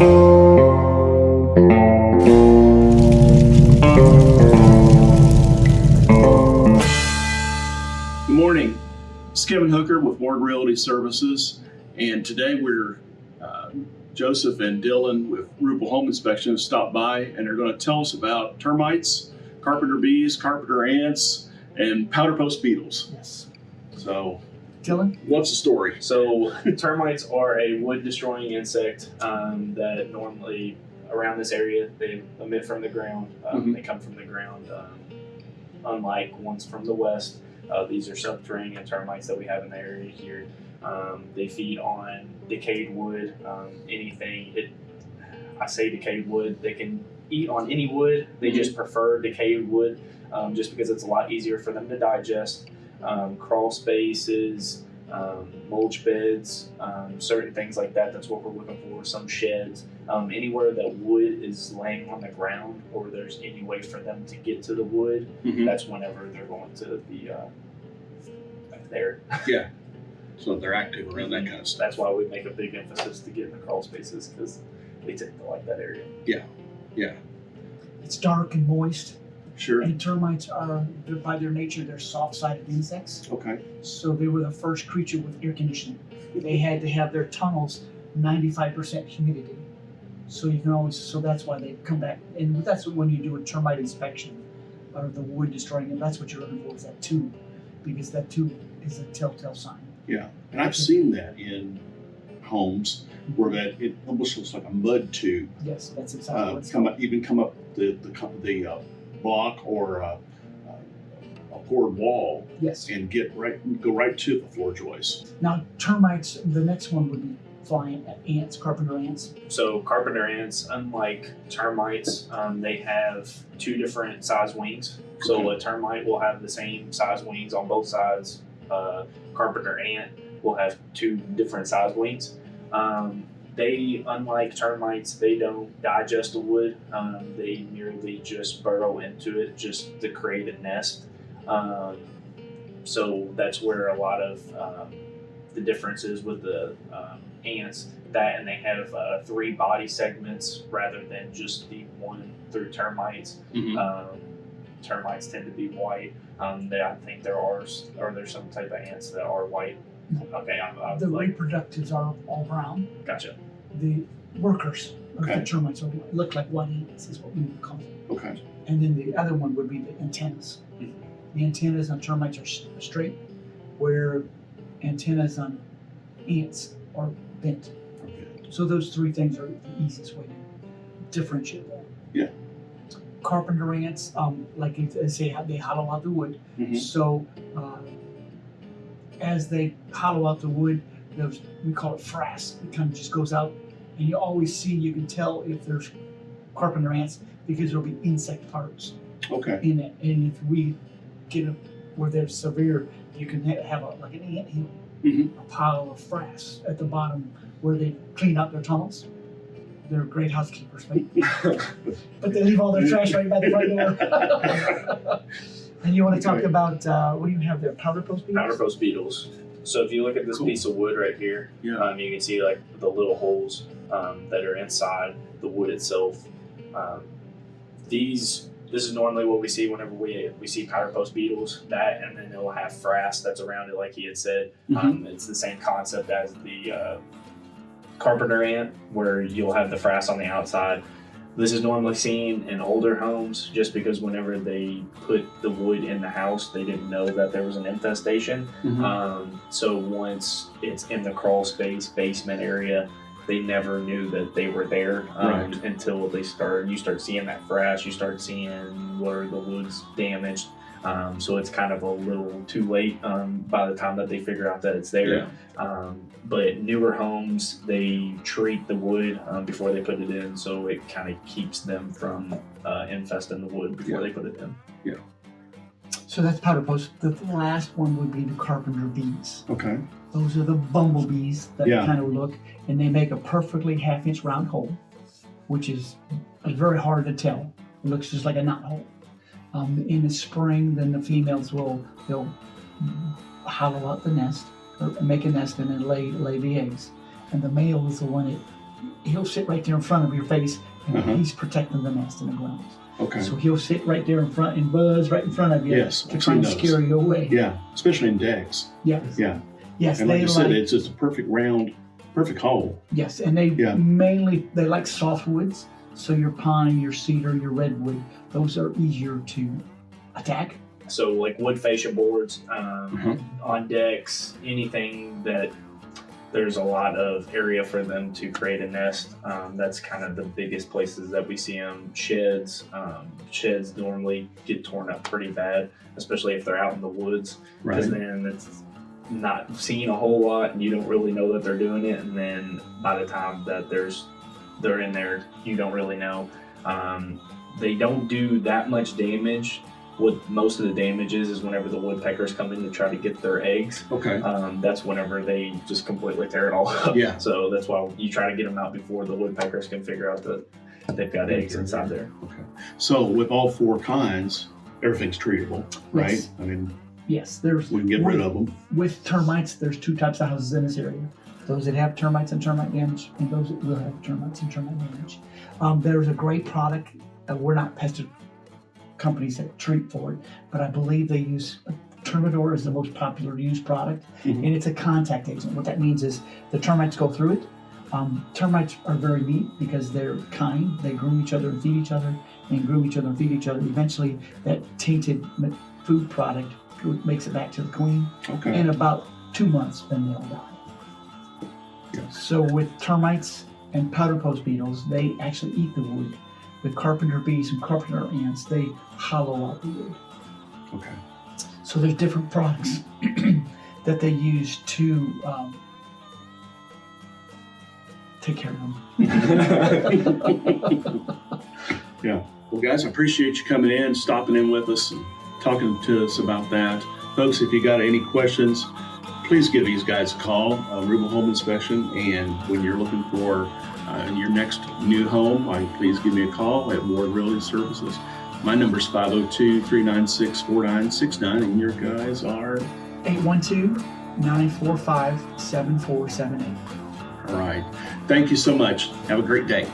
Good morning. It's Kevin Hooker with Ward Realty Services, and today we're uh, Joseph and Dylan with Rupel Home Inspection have stopped by, and they're going to tell us about termites, carpenter bees, carpenter ants, and powder post beetles. Yes. So, Dylan? what's the story? So termites are a wood destroying insect um, that normally around this area they emit from the ground. Um, Mhm. They come from the ground. Um, unlike ones from the west, uh, these are subterranean termites that we have in the area here. Um, they feed on decayed wood, um, anything. It, I say decayed wood. They can eat on any wood. They just prefer decayed wood, um, just because it's a lot easier for them to digest. Um, crawl spaces, um, mulch beds, um, certain things like that. That's what we're looking for. Some sheds, um, anywhere that wood is laying on the ground, or there's any way for them to get to the wood. Mhm. That's whenever they're going to be uh, there. Yeah. So they're active around that kind of stuff. That's why we make a big emphasis to get in the crawl spaces because they tend to like that area. Yeah. Yeah. It's dark and moist, Sure. and termites are, by their nature, they're soft-sided insects. Okay. So they were the first creature with air conditioning. They had to have their tunnels 95% humidity. So you can always, so that's why they come back. And that's when you do a termite inspection or the wood destroying, and that's what you're looking for is that tube, because that tube is a telltale sign. Yeah, and I've seen that in homes where that it almost looks like a mud tube Yes, that's exactly uh, come up, even come up the the, the uh, block or uh, a poured wall Yes. and get right go right to the floor joists. Now termites, the next one would be flying ants, carpenter ants. So carpenter ants, unlike termites, um, they have two different size wings. So Okay. a termite will have the same size wings on both sides. Uh, carpenter ant will have two different size wings. Um, they, unlike termites, they don't digest the wood. Um, they merely just burrow into it just to create a nest. Um, so that's where a lot of um, the difference is with the um, ants. That and they have uh, three body segments rather than just the one through termites. Mm-hmm. Um, termites tend to be white. Um, they, I think there are, or there's some type of ants that are white. Okay, I'm, I'm The like, reproductives are all brown. gotcha. The workers of Okay. the termites are, look like white ants is what we would call them. Okay. And then the other one would be the antennas. Mhm. The antennas on termites are s- straight, where antennas on ants are bent. Okay. So those three things are the easiest way to differentiate them. Yeah. Carpenter ants, um, like they say, they hollow out the wood. Mhm. So uh, as they hollow out the wood, those we call it frass. It kind of just goes out, and you always see. You can tell if there's carpenter ants because there'll be insect parts Okay. in it. And if we get a, where they're severe, you can ha- have a, like an ant hill, Mhm. a pile of frass at the bottom where they clean out their tunnels. They're great housekeepers, but they leave all their trash right by the front door. and you want to talk about uh, what do you have there? Powder post beetles. Powder post beetles. So if you look at this Cool. piece of wood right here, Yeah. um, you can see like the little holes um, that are inside the wood itself. Um, these this is normally what we see whenever we we see powder post beetles. That and then it'll have frass that's around it, like he had said. Um, it's the same concept as the uh, carpenter ant, where you'll have the frass on the outside. This is normally seen in older homes just because whenever they put the wood in the house, they didn't know that there was an infestation. Mhm. Um, so once it's in the crawl space basement area, they never knew that they were there um, Right. until they start. You start seeing that frash. You start seeing where the wood's damaged. Um, so it's kind of a little too late um, by the time that they figure out that it's there. Yeah. Um, but newer homes, they treat the wood um, before they put it in, so it kind of keeps them from uh, infesting the wood before Yeah. they put it in. Yeah. So that's powder post. The last one would be the carpenter bees. Okay. Those are the bumblebees that Yeah. kind of look, and they make a perfectly half inch round hole, which is uh, very hard to tell. It looks just like a knot hole. Um, in the spring, then the females will they'll hollow out the nest, or make a nest, and then lay lay the eggs. And the male is the one that he'll sit right there in front of your face, and Uh-huh. he's protecting the nest and the grounds. Okay. So he'll sit right there in front and buzz right in front of you Yes, to try and those. scare you away. Yeah, especially in decks. Yes. Yeah. Yes, And like you said, like it's just a perfect round, perfect hole. yes, and they Yeah. mainly they like softwoods. So your pine, your cedar, your redwood, those are easier to attack. So like wood fascia boards um, Uh-huh. on decks, anything that there's a lot of area for them to create a nest. Um, that's kind of the biggest places that we see them. Sheds, um, sheds normally get torn up pretty bad, especially if they're out in the woods, Right. because then it's not seen a whole lot, and you don't really know that they're doing it. And then by the time that there's they're in there, you don't really know. Um, they don't do that much damage what most of the damage is is whenever the woodpeckers come in to try to get their eggs. Okay. Um, that's whenever they just completely tear it all up. Yeah. So that's why you try to get them out before the woodpeckers can figure out that they've got eggs inside there. Okay. So with all four kinds, everything's treatable, right? Yes. I mean, Yes, there's we can get rid of them. with termites. There's two types of houses in this area: those that have termites and termite damage, and those that will have termites and termite damage. Um, there's a great product. Uh, we're not pest companies that treat for it, but I believe they use Termidor is the most popular used product, Mhm. and it's a contact agent. What that means is the termites go through it. Um, termites are very neat because they're kind. They groom each other and feed each other, and groom each other and feed each other. Eventually, that tainted food product makes it back to the queen Okay. in about two months, then they'll die. Yes. So with termites and powder post beetles, they actually eat the wood. With carpenter bees and carpenter ants, they hollow out the wood. Okay. So there's different products that they use to um, take care of them. Yeah. Well, guys, I appreciate you coming in, stopping in with us, talking to us about that. Folks, if you got any questions, please give these guys a call, uh, Rubel Home Inspection. And when you're looking for uh, your next new home, uh, please give me a call at Ward Realty Services. My number is 502 396 4969, and your guys are 812-945-7478. all right. Thank you so much. Have a great day.